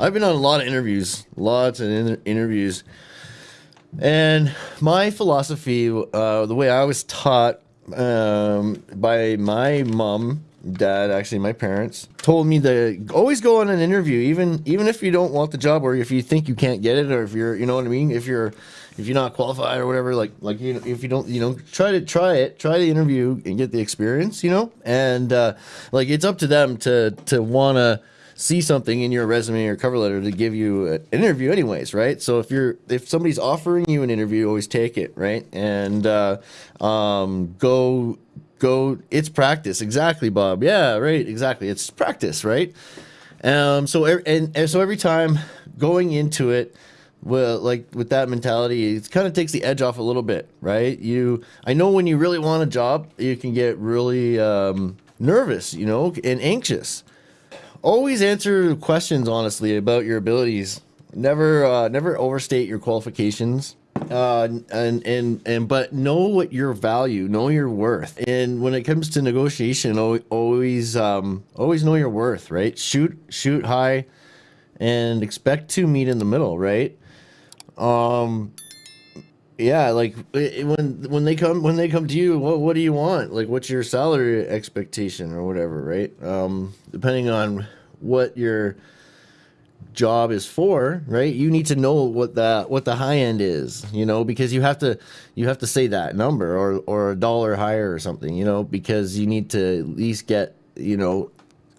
I've been on a lot of interviews, lots of in- interviews, and my philosophy, uh, the way I was taught um, by my mom, dad, actually my parents, told me to always go on an interview, even even if you don't want the job or if you think you can't get it or if you're, you know what I mean, if you're if you're not qualified or whatever, like like you know, if you don't, you know, try to try it, try the interview and get the experience, you know, and uh, like it's up to them to to wanna see something in your resume or cover letter to give you an interview anyways right? So if you're if somebody's offering you an interview always take it right? And uh, um, go go it's practice. Exactly bob. Yeah right. Exactly. It's practice right? Um so and, and so every time going into it well like with that mentality it kind of takes the edge off a little bit right? You i know when you really want a job you can get really um, nervous you know and anxious always answer questions honestly about your abilities. Never, uh, never overstate your qualifications. Uh, and and and but know what your value, know your worth. And when it comes to negotiation, always um, always know your worth. Right? Shoot shoot high, and expect to meet in the middle. Right? Um, yeah like when when they come when they come to you what what do you want? Like what's your salary expectation or whatever right? Um depending on what your job is for right? You need to know what the what the high end is you know because you have to you have to say that number or or a dollar higher or something you know because you need to at least get you know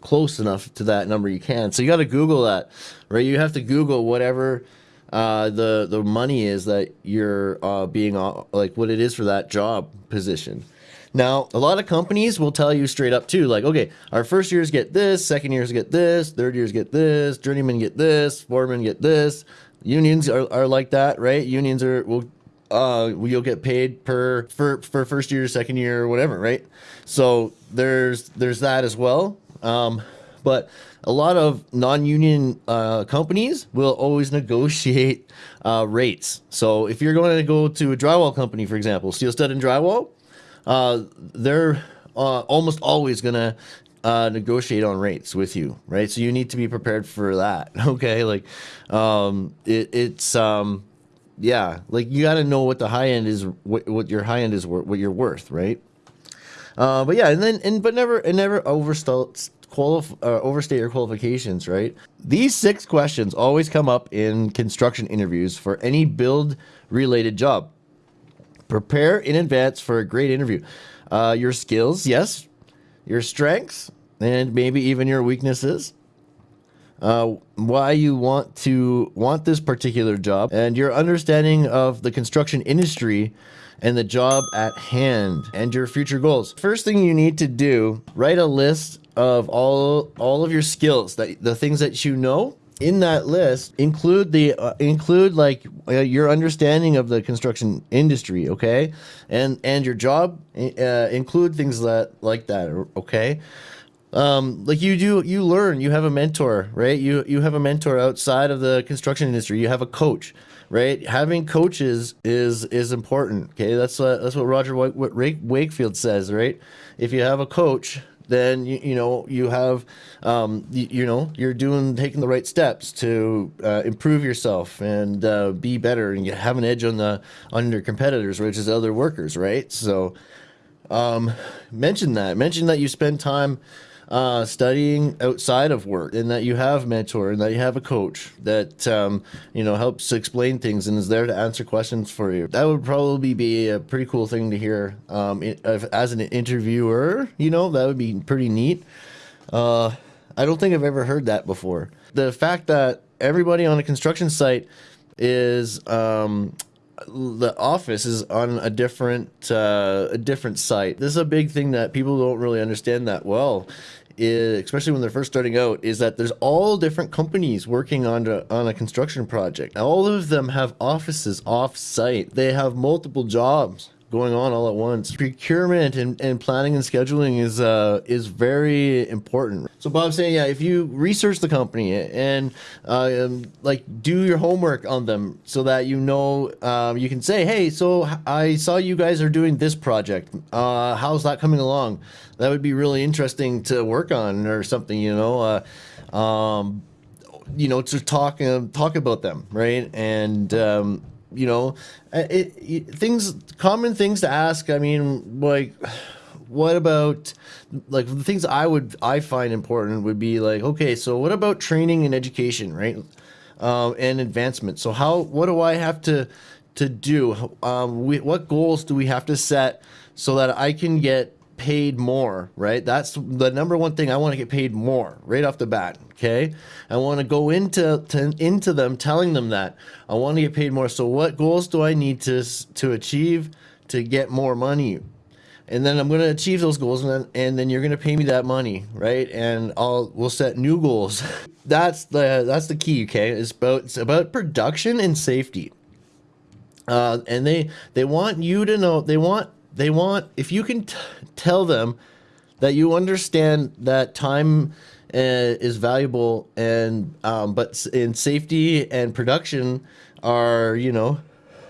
close enough to that number you can. So you got to google that right? You have to google whatever uh, the the money is that you're uh, being like what it is for that job position. Now, a lot of companies will tell you straight up too, like, okay, our first years get this, second years get this, third years get this, journeymen get this, foremen get this. Unions are, are like that, right? Unions are will uh you'll get paid per for for first year, second year, whatever, right? So there's there's that as well. Um, but a lot of non-union uh, companies will always negotiate uh, rates. So if you're going to go to a drywall company, for example, Steel Stud and Drywall, uh, they're uh, almost always going to uh, negotiate on rates with you, right? So you need to be prepared for that. Okay, like um, it, it's um, yeah, like you got to know what the high end is, what, what your high end is, worth what you're worth, right? Uh, but yeah, and then and but never and never overstall qualif- uh, overstate your qualifications, right? These six questions always come up in construction interviews for any build related job. Prepare in advance for a great interview. Uh, your skills, yes, your strengths, and maybe even your weaknesses. Uh, why you want to want this particular job and your understanding of the construction industry and the job at hand and your future goals. First thing you need to do, write a list of all all of your skills that the things that you know in that list include the uh, include like uh, your understanding of the construction industry okay? And and your job uh, include things that like that okay? Um like you do you learn you have a mentor right? You you have a mentor outside of the construction industry you have a coach right? Having coaches is is important okay? That's what that's what roger wakefield says right? If you have a coach then you, you know you have um, you, you, know you're doing taking the right steps to uh, improve yourself and uh, be better and you have an edge on the on your competitors which is other workers right? So um, mention that. Mention that you spend time uh, studying outside of work and that you have mentor and that you have a coach that um, you know helps explain things and is there to answer questions for you. That would probably be a pretty cool thing to hear um, as an interviewer you know that would be pretty neat. Uh, i don't think i've ever heard that before. The fact that everybody on a construction site is um, the office is on a different uh, a different site. This is a big thing that people don't really understand that well is, especially when they're first starting out, is that there's all different companies working on a, on a construction project. All of them have offices off site. They have multiple jobs going on all at once. Procurement and, and planning and scheduling is uh, is very important. So Bob's saying, yeah, if you research the company and uh, um, like do your homework on them so that you know um, you can say, hey, so I saw you guys are doing this project. Uh, how's that coming along? That would be really interesting to work on or something, you know. Uh, um, you know, to talk uh, talk about them, right? And um, you know, it, it, things common things to ask. I mean, like what about like the things I would I find important would be like okay, so what about training and education, right? Um, and advancement. So how what do I have to to do? Um, we, what goals do we have to set so that I can get paid more, right? That's the number one thing. I want to get paid more right off the bat. Okay. I want to go into to, into them, telling them that I want to get paid more. So what goals do I need to to achieve to get more money? And then I'm going to achieve those goals, and then and then you're going to pay me that money, right? And I'll we'll set new goals. that's the that's the key. Okay, it's about it's about production and safety. Uh, and they they want you to know they want they want if you can tell them that you understand that time uh, is valuable and um, but in safety and production are you know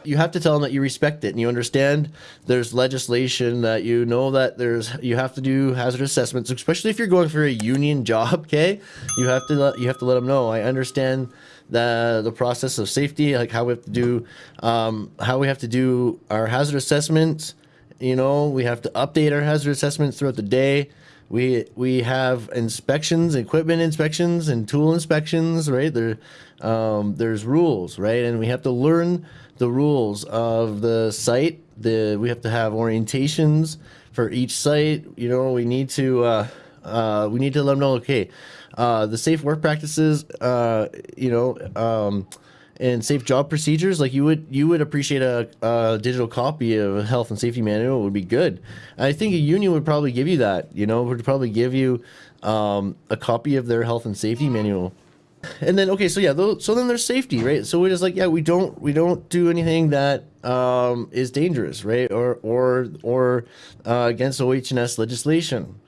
you have to tell them that you respect it and you understand there's legislation that you know that there's you have to do hazard assessments especially if you're going for a union job okay? You have to let you have to let them know. I understand the the process of safety like how we have to do um, how we have to do our hazard assessments you know, we have to update our hazard assessments throughout the day. We we have inspections, equipment inspections, and tool inspections. Right there, um, there's rules, right, and we have to learn the rules of the site. The we have to have orientations for each site. You know, we need to uh, uh, we need to let them know. Okay, uh, the safe work practices. Uh, you know. Um, and safe job procedures, like you would you would appreciate a, a, digital copy of a health and safety manual would be good. I think a union would probably give you that. You know, would probably give you um, a copy of their health and safety manual. And then okay, so yeah, so then there's safety, right? So we're just like, yeah, we don't we don't do anything that um, is dangerous, right? Or or or uh, against OH&S legislation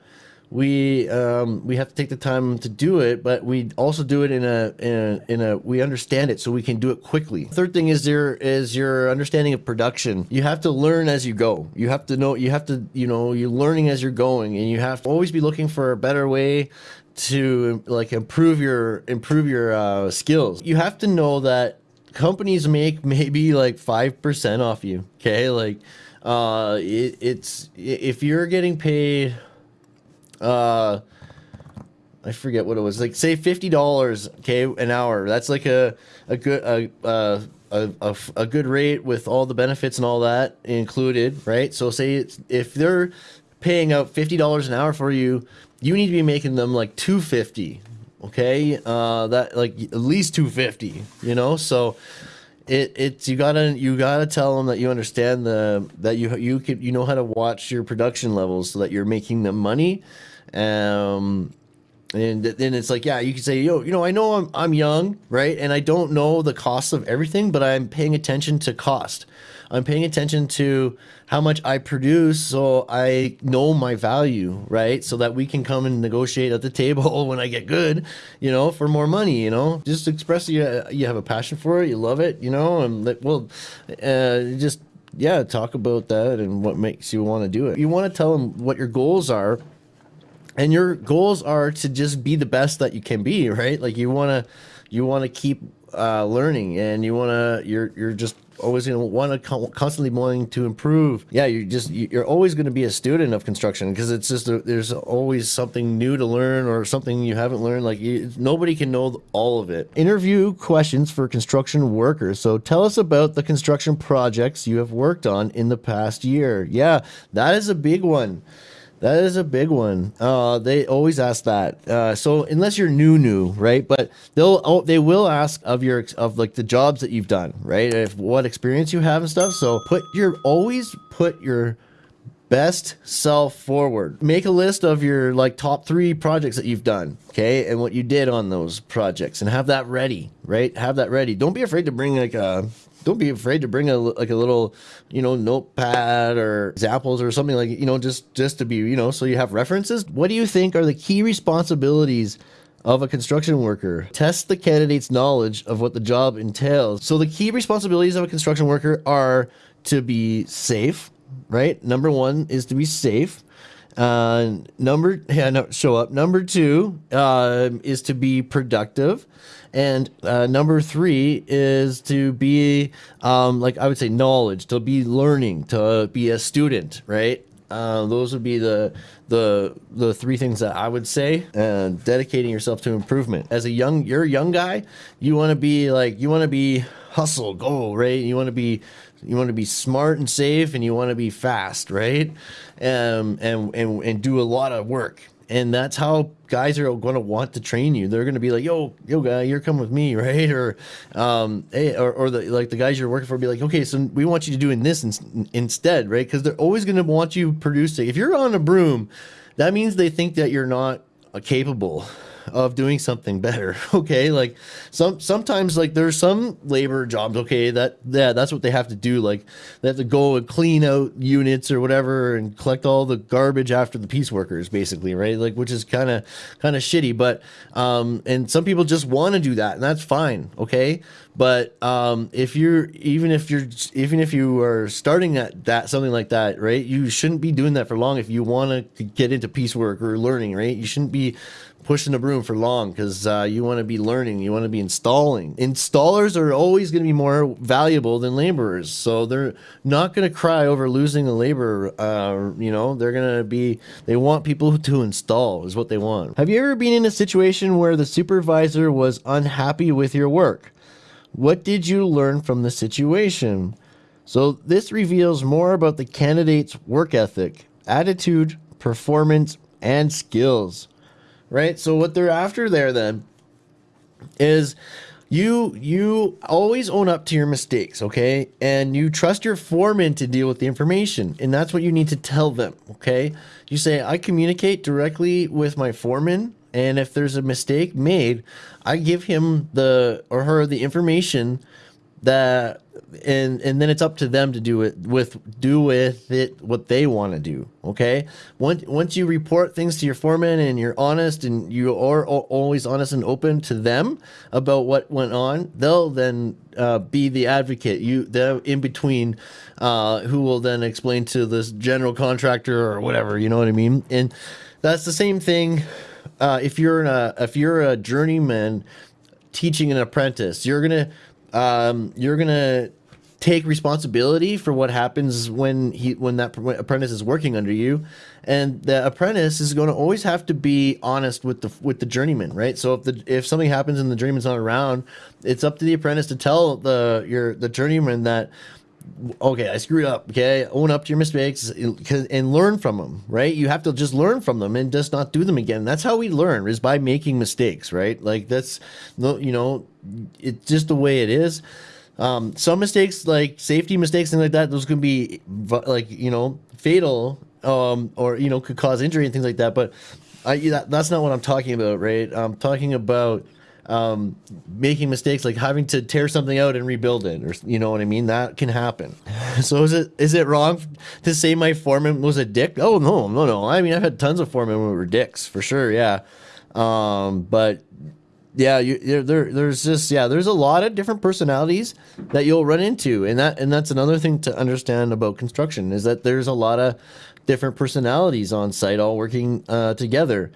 we um, we have to take the time to do it, but we also do it in a, in a in a we understand it so we can do it quickly. Third thing is there is your understanding of production. You have to learn as you go. You have to know. You have to you know you're learning as you're going, and you have to always be looking for a better way to like improve your improve your uh, skills. You have to know that companies make maybe like five percent off you. Okay, like uh, it, it's if you're getting paid uh, I forget what it was. Like say fifty dollars, okay, an hour. That's like a a good a, a a, a, good rate with all the benefits and all that included, right? So say if they're paying out fifty dollars an hour for you, you need to be making them like two fifty, okay? Uh, that like at least two fifty, you know. So it it's you gotta you gotta tell them that you understand the that you you can you know how to watch your production levels so that you're making them money. Um, and then it's like, yeah, you can say, yo, you know, I know I'm, I'm young, right? And I don't know the cost of everything, but I'm paying attention to cost. I'm paying attention to how much I produce so I know my value, right? So that we can come and negotiate at the table when I get good, you know, for more money, you know, just express you, you have a passion for it, you love it, you know, and well, uh, just, yeah, talk about that and what makes you want to do it. You want to tell them what your goals are and your goals are to just be the best that you can be right? Like you want to you want to keep uh, learning and you want to you're you're just always going to want to constantly wanting to improve. Yeah you're just you're always going to be a student of construction because it's just a, there's always something new to learn or something you haven't learned. Like you, nobody can know all of it. Interview questions for construction workers. So tell us about the construction projects you have worked on in the past year. Yeah that is a big one that is a big one. Uh, they always ask that. Uh, so unless you're new, new, right? But they'll oh, they will ask of your of like the jobs that you've done, right? If what experience you have and stuff. So put your always put your best self forward. Make a list of your like top three projects that you've done, okay, and what you did on those projects, and have that ready, right? Have that ready. Don't be afraid to bring like a don't be afraid to bring a like a little you know notepad or examples or something like you know just just to be you know so you have references. What do you think are the key responsibilities of a construction worker? Test the candidate's knowledge of what the job entails. So the key responsibilities of a construction worker are to be safe right? Number one is to be safe. Uh, number yeah, no, show up. Number two uh, is to be productive, And uh, number three is to be, um, like I would say, knowledge, to be learning, to be a student, right? Uh, those would be the the the three things that I would say. And dedicating yourself to improvement. As a young, you're a young guy. You want to be like you want to be hustle, go right. You want to be you want to be smart and safe, and you want to be fast, right? Um, and and and do a lot of work and that's how guys are going to want to train you. They're going to be like, "Yo, yo, guy, you're coming with me, right?" Or, um, hey, or, or the like the guys you're working for be like, "Okay, so we want you to doing this in, instead, right?" Because they're always going to want you producing. If you're on a broom, that means they think that you're not capable of doing something better. Okay, like some sometimes like there's some labor jobs. Okay, that yeah, that's what they have to do. Like they have to go and clean out units or whatever and collect all the garbage after the piece workers, basically, right? Like which is kind of kind of shitty. But um, and some people just want to do that, and that's fine. Okay, but um, if you're even if you're even if you are starting at that something like that, right? You shouldn't be doing that for long if you want to get into piecework or learning, right? You shouldn't be pushing the broom for long because uh, you want to be learning, you want to be installing. Installers are always going to be more valuable than laborers, so they're not going to cry over losing a laborer. Uh, you know, they're going to be. They want people to install is what they want. Have you ever been in a situation where the supervisor was unhappy with your work? What did you learn from the situation? So this reveals more about the candidate's work ethic, attitude, performance, and skills right? So what they're after there then is you you always own up to your mistakes, okay? And you trust your foreman to deal with the information, and that's what you need to tell them, okay? You say I communicate directly with my foreman, and if there's a mistake made, I give him the or her the information that and and then it's up to them to do it with do with it what they want to do okay? Once once you report things to your foreman and you're honest and you are always honest and open to them about what went on they'll then uh, be the advocate. You the in between uh, who will then explain to this general contractor or whatever you know what i mean? And that's the same thing uh, if you're a if you're a journeyman teaching an apprentice you're gonna um, you're gonna take responsibility for what happens when he when that apprentice is working under you. And the apprentice is going to always have to be honest with the with the journeyman right? So if the if something happens and the journeyman's not around it's up to the apprentice to tell the your the journeyman that okay, I screwed up. Okay, own up to your mistakes and learn from them. Right? You have to just learn from them and just not do them again. That's how we learn is by making mistakes. Right? Like that's no, you know, it's just the way it is. Um, some mistakes, like safety mistakes, things like that, those can be like you know fatal, um, or you know could cause injury and things like that. But I, that, that's not what I'm talking about, right? I'm talking about um, making mistakes like having to tear something out and rebuild it, or you know what I mean. That can happen. So is it is it wrong to say my foreman was a dick? Oh no, no, no. I mean, I've had tons of foremen who were dicks for sure. Yeah, um, but yeah, you, there, there's just yeah, there's a lot of different personalities that you'll run into, and that and that's another thing to understand about construction is that there's a lot of different personalities on site all working uh, together.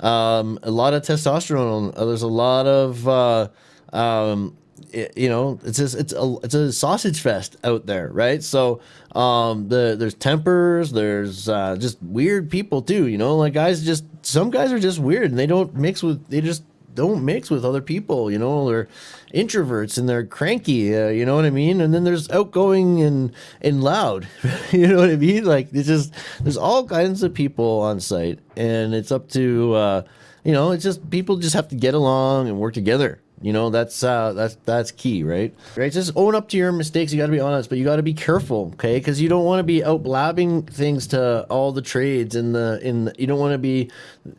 Um, a lot of testosterone. Uh, there's a lot of, uh, um, it, you know, it's just, it's a it's a sausage fest out there, right? So um, the there's tempers, there's uh, just weird people too. You know, like guys just some guys are just weird and they don't mix with they just don't mix with other people, you know, they're introverts and they're cranky, uh, you know what I mean? And then there's outgoing and and loud, you know what I mean? Like it's just there's all kinds of people on site, and it's up to uh, you know, it's just people just have to get along and work together. You know, that's uh, that's that's key, right? Right. Just own up to your mistakes. You got to be honest, but you got to be careful, okay? Because you don't want to be out blabbing things to all the trades in the in. The, you don't want to be,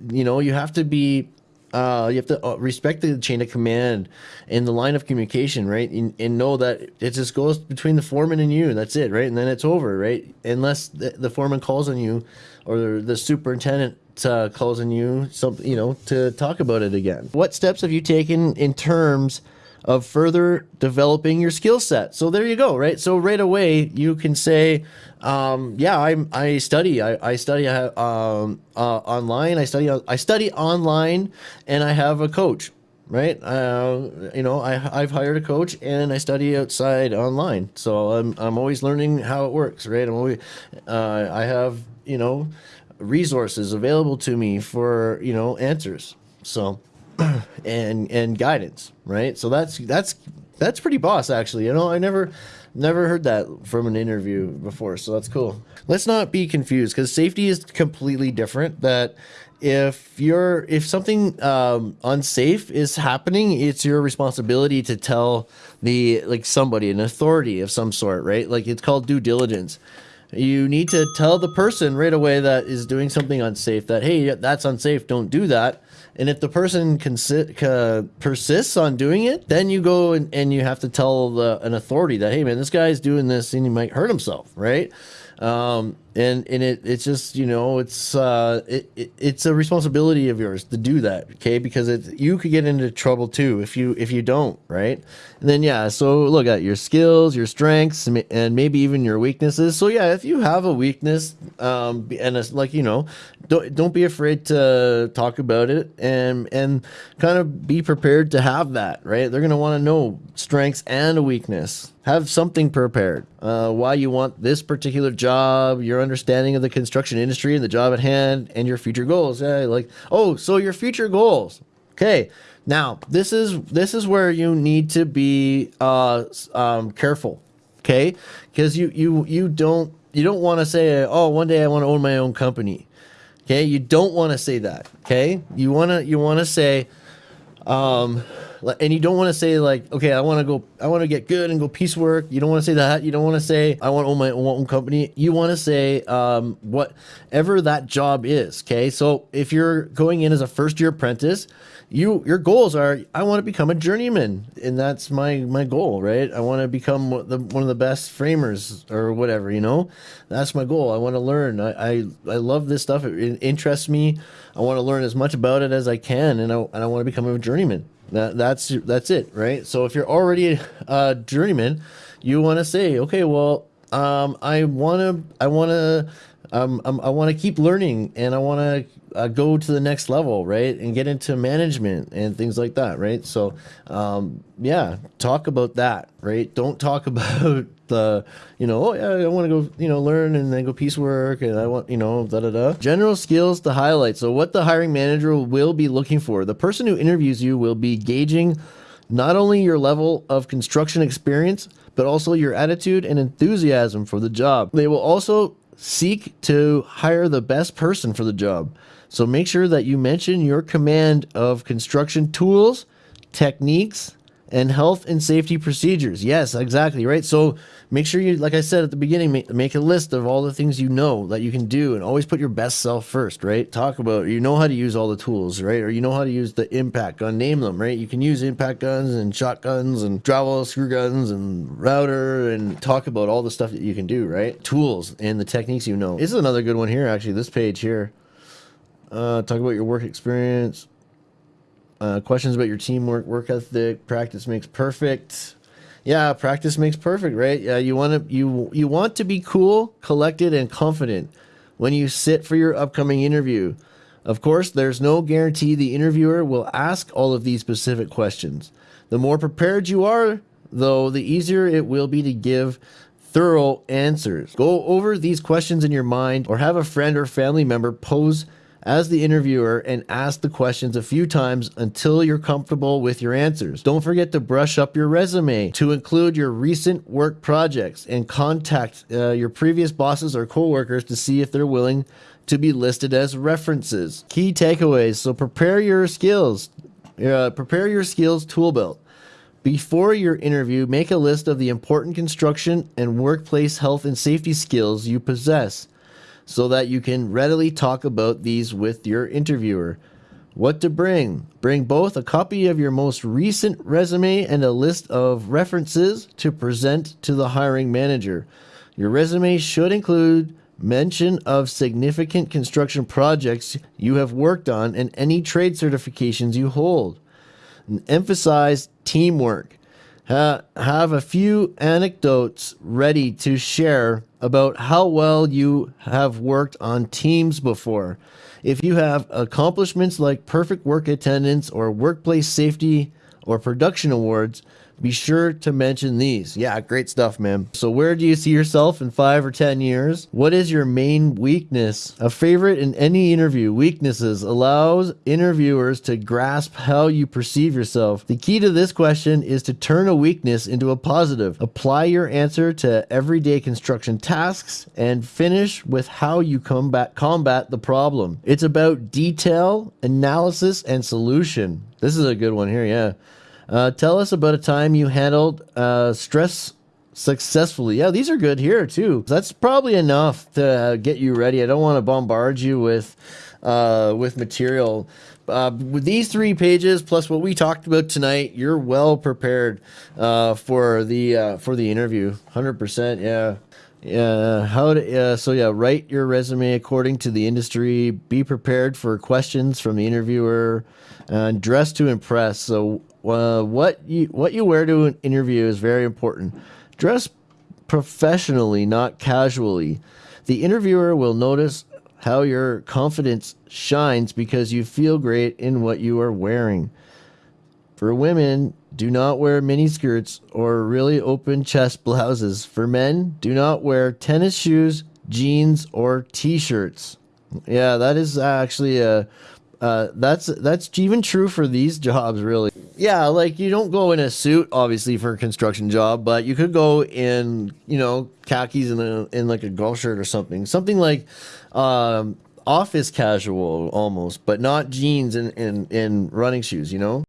you know, you have to be uh, you have to uh, respect the chain of command and the line of communication, right? And, and, know that it just goes between the foreman and you. That's it, right? And then it's over, right? Unless the, the foreman calls on you or the superintendent uh, calls on you, some, you know, to talk about it again. What steps have you taken in terms of further developing your skill set. So there you go, right? So right away you can say, um, yeah, I I study, I, I study um, uh, online, I study I study online, and I have a coach. right? Uh, you know, I, I've hired a coach and I study outside online, so I'm I'm always learning how it works, right? I'm always uh, I have you know resources available to me for you know answers, so and and guidance, right? So that's that's that's pretty boss actually. You know, I never never heard that from an interview before, so that's cool. Let's not be confused because safety is completely different. That if you're if something um, unsafe is happening, it's your responsibility to tell the like somebody, an authority of some sort, right? Like it's called due diligence. You need to tell the person right away that is doing something unsafe that hey, that's unsafe. Don't do that and if the person consi- uh, persists on doing it, then you go and, and you have to tell the, an authority that, hey, man, this guy's doing this and he might hurt himself, right? Um, and and it it's just you know it's uh it, it, it's a responsibility of yours to do that okay? Because it you could get into trouble too if you if you don't right? And then yeah so look at your skills your strengths and maybe even your weaknesses. So yeah if you have a weakness um and it's like you know don't don't be afraid to talk about it and and kind of be prepared to have that right? They're going to want to know strengths and a weakness. Have something prepared uh, why you want this particular job your understanding of the construction industry and the job at hand and your future goals. Yeah, like, oh, so your future goals. Okay. Now, this is this is where you need to be uh, um, careful. Okay? Because you you you don't you don't want to say, "Oh, one day I want to own my own company." Okay? You don't want to say that. Okay? You want to you want to say um and you don't want to say like, okay, I want to go, I want to get good and go piecework. You don't want to say that. You don't want to say I want to own my own company. You want to say um, whatever that job is. Okay, so if you're going in as a first year apprentice, you your goals are I want to become a journeyman, and that's my my goal, right? I want to become the, one of the best framers or whatever. You know, that's my goal. I want to learn. I I, I love this stuff. It, it interests me. I want to learn as much about it as I can, and I and I want to become a journeyman. That, that's that's it, right? So if you're already a journeyman, you want to say, okay, well, um, I want to, I want to, um, I want to keep learning, and I want to uh, go to the next level, right, and get into management and things like that, right? So, um, yeah, talk about that, right? Don't talk about the, you know, oh yeah, I want to go, you know, learn and then go piecework and I want, you know, da da da. General skills to highlight. So what the hiring manager will be looking for. The person who interviews you will be gauging not only your level of construction experience, but also your attitude and enthusiasm for the job. They will also seek to hire the best person for the job. So make sure that you mention your command of construction tools, techniques, and health and safety procedures. Yes, exactly, right? So make sure you, like I said at the beginning, make, make, a list of all the things you know that you can do and always put your best self first, right? Talk about, you know how to use all the tools, right? Or you know how to use the impact gun, name them, right? You can use impact guns and shotguns and drywall screw guns and router and talk about all the stuff that you can do, right? Tools and the techniques you know. This is another good one here, actually, this page here. Uh, talk about your work experience, uh, questions about your teamwork, work ethic, practice makes perfect. Yeah, practice makes perfect, right? Yeah, you want to you you want to be cool, collected, and confident when you sit for your upcoming interview. Of course, there's no guarantee the interviewer will ask all of these specific questions. The more prepared you are, though, the easier it will be to give thorough answers. Go over these questions in your mind or have a friend or family member pose as the interviewer and ask the questions a few times until you're comfortable with your answers. Don't forget to brush up your resume to include your recent work projects and contact uh, your previous bosses or coworkers to see if they're willing to be listed as references. Key takeaways. So prepare your skills. Uh, prepare your skills tool belt. Before your interview, make a list of the important construction and workplace health and safety skills you possess so that you can readily talk about these with your interviewer. What to bring? Bring both a copy of your most recent resume and a list of references to present to the hiring manager. Your resume should include mention of significant construction projects you have worked on and any trade certifications you hold. emphasize teamwork. Ha have a few anecdotes ready to share about how well you have worked on teams before. If you have accomplishments like perfect work attendance or workplace safety or production awards, be sure to mention these. Yeah, great stuff, man. So, where do you see yourself in five or 10 years? What is your main weakness? A favorite in any interview, weaknesses allows interviewers to grasp how you perceive yourself. The key to this question is to turn a weakness into a positive. Apply your answer to everyday construction tasks and finish with how you combat, combat the problem. It's about detail, analysis, and solution. This is a good one here, yeah. Uh, tell us about a time you handled uh, stress successfully. Yeah, these are good here too. That's probably enough to get you ready. I don't want to bombard you with uh, with material. Uh, with these three pages plus what we talked about tonight, you're well prepared uh, for the uh, for the interview. Hundred percent, yeah. Yeah, how to, uh, so yeah, write your resume according to the industry. Be prepared for questions from the interviewer, and dress to impress. So, uh, what you what you wear to an interview is very important. Dress professionally, not casually. The interviewer will notice how your confidence shines because you feel great in what you are wearing. For women, do not wear mini skirts or really open chest blouses. For men, do not wear tennis shoes, jeans, or t-shirts. Yeah, that is actually a uh, that's that's even true for these jobs, really. Yeah, like you don't go in a suit, obviously, for a construction job, but you could go in, you know, khakis and a, in like a golf shirt or something, something like um, office casual almost, but not jeans and and, in running shoes. You know.